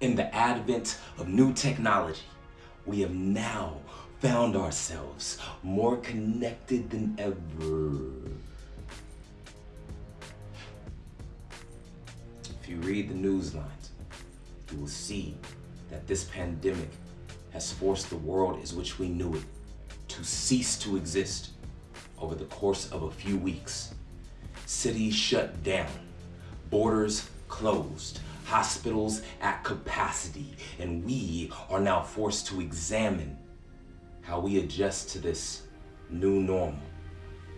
In the advent of new technology, we have now found ourselves more connected than ever. If you read the news lines, you will see that this pandemic has forced the world as which we knew it to cease to exist over the course of a few weeks. Cities shut down, borders closed, hospitals at capacity, and we are now forced to examine how we adjust to this new normal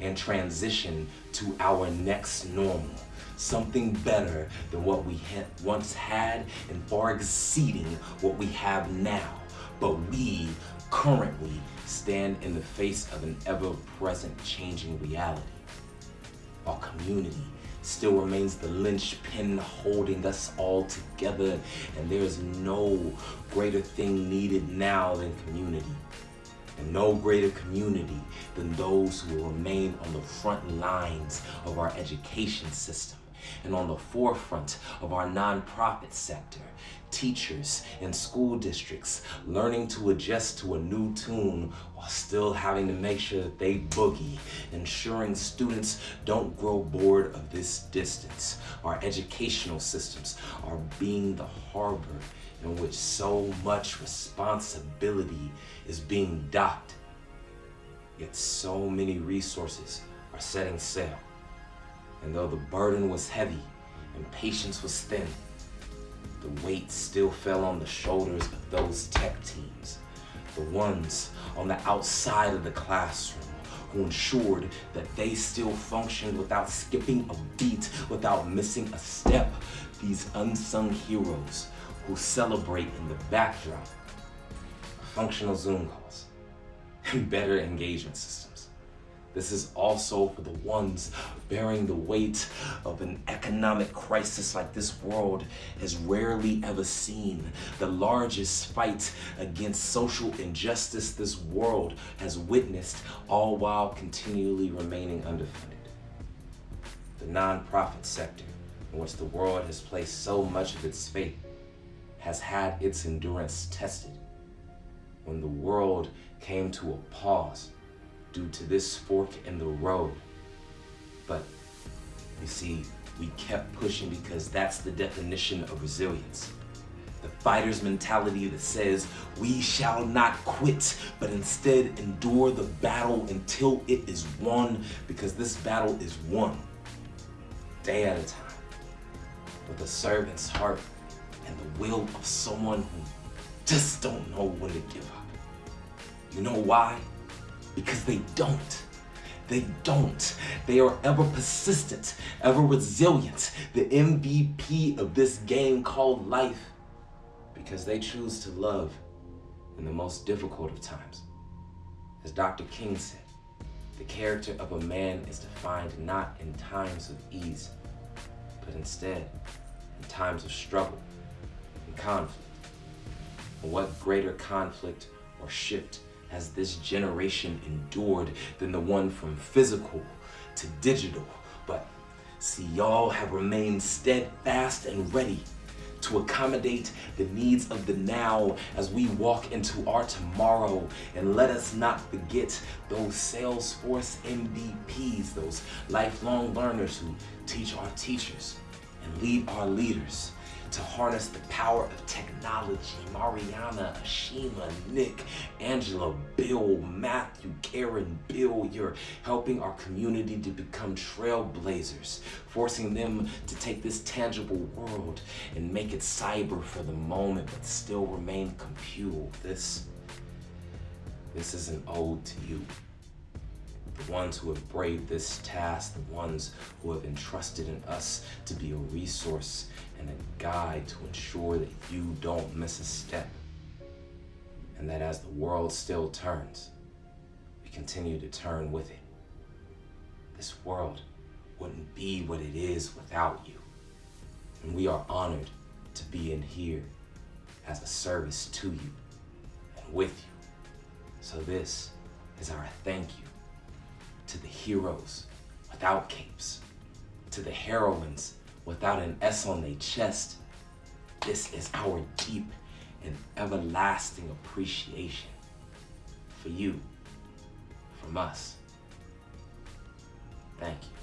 and transition to our next normal. Something better than what we ha once had and far exceeding what we have now. But we currently stand in the face of an ever-present changing reality. Our community still remains the linchpin holding us all together. And there is no greater thing needed now than community. And no greater community than those who will remain on the front lines of our education system and on the forefront of our nonprofit sector, teachers and school districts learning to adjust to a new tune while still having to make sure that they boogie, ensuring students don't grow bored of this distance. Our educational systems are being the harbor in which so much responsibility is being docked. Yet so many resources are setting sail. And though the burden was heavy and patience was thin, the weight still fell on the shoulders of those tech teams, the ones on the outside of the classroom who ensured that they still functioned without skipping a beat, without missing a step. These unsung heroes who celebrate in the backdrop functional Zoom calls and better engagement systems. This is also for the ones bearing the weight of an economic crisis like this world has rarely ever seen. The largest fight against social injustice this world has witnessed, all while continually remaining underfunded. The nonprofit sector, in which the world has placed so much of its faith, has had its endurance tested. When the world came to a pause due to this fork in the road. But you see, we kept pushing because that's the definition of resilience. The fighter's mentality that says, we shall not quit, but instead endure the battle until it is won, because this battle is won day at a time with a servant's heart and the will of someone who just don't know when to give up. You know why? Because they don't. They don't. They are ever persistent, ever resilient, the MVP of this game called life. Because they choose to love in the most difficult of times. As Dr. King said, the character of a man is defined not in times of ease, but instead in times of struggle and conflict. And what greater conflict or shift has this generation endured than the one from physical to digital. But see, y'all have remained steadfast and ready to accommodate the needs of the now as we walk into our tomorrow. And let us not forget those Salesforce MVPs, those lifelong learners who teach our teachers and lead our leaders to harness the power of technology. Mariana, Ashima, Nick, Angela, Bill, Matthew, Karen, Bill, you're helping our community to become trailblazers, forcing them to take this tangible world and make it cyber for the moment, but still remain computal. This, this is an ode to you the ones who have braved this task, the ones who have entrusted in us to be a resource and a guide to ensure that you don't miss a step. And that as the world still turns, we continue to turn with it. This world wouldn't be what it is without you. And we are honored to be in here as a service to you and with you. So this is our thank you to the heroes without capes, to the heroines without an S on their chest. This is our deep and everlasting appreciation for you, from us. Thank you.